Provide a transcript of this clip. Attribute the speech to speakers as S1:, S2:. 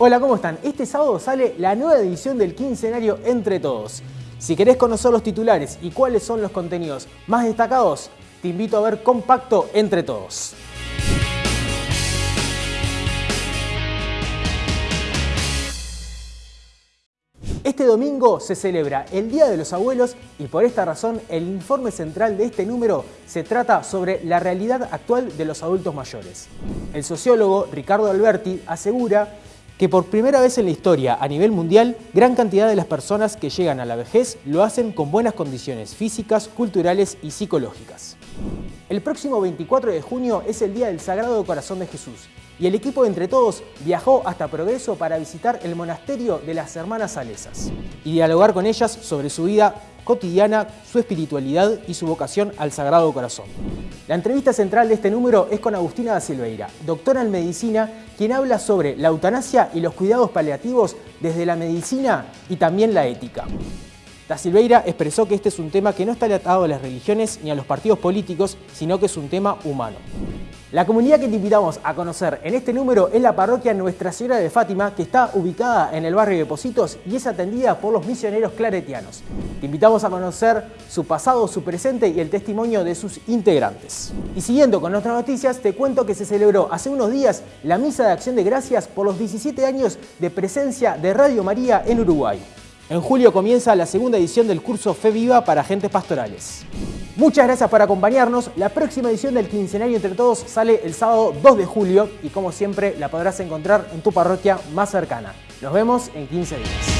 S1: Hola, ¿cómo están? Este sábado sale la nueva edición del quincenario Entre Todos. Si querés conocer los titulares y cuáles son los contenidos más destacados, te invito a ver Compacto Entre Todos. Este domingo se celebra el Día de los Abuelos y por esta razón el informe central de este número se trata sobre la realidad actual de los adultos mayores. El sociólogo Ricardo Alberti asegura que por primera vez en la historia a nivel mundial, gran cantidad de las personas que llegan a la vejez lo hacen con buenas condiciones físicas, culturales y psicológicas. El próximo 24 de junio es el Día del Sagrado Corazón de Jesús y el equipo Entre Todos viajó hasta Progreso para visitar el monasterio de las Hermanas Salesas y dialogar con ellas sobre su vida cotidiana, su espiritualidad y su vocación al Sagrado Corazón. La entrevista central de este número es con Agustina da Silveira, doctora en medicina, quien habla sobre la eutanasia y los cuidados paliativos desde la medicina y también la ética. Da Silveira expresó que este es un tema que no está atado a las religiones ni a los partidos políticos, sino que es un tema humano. La comunidad que te invitamos a conocer en este número es la parroquia Nuestra Señora de Fátima, que está ubicada en el barrio de Positos y es atendida por los misioneros claretianos. Te invitamos a conocer su pasado, su presente y el testimonio de sus integrantes. Y siguiendo con nuestras noticias, te cuento que se celebró hace unos días la Misa de Acción de Gracias por los 17 años de presencia de Radio María en Uruguay. En julio comienza la segunda edición del curso Fe Viva para agentes pastorales. Muchas gracias por acompañarnos. La próxima edición del Quincenario Entre Todos sale el sábado 2 de julio y como siempre la podrás encontrar en tu parroquia más cercana. Nos vemos en 15 días.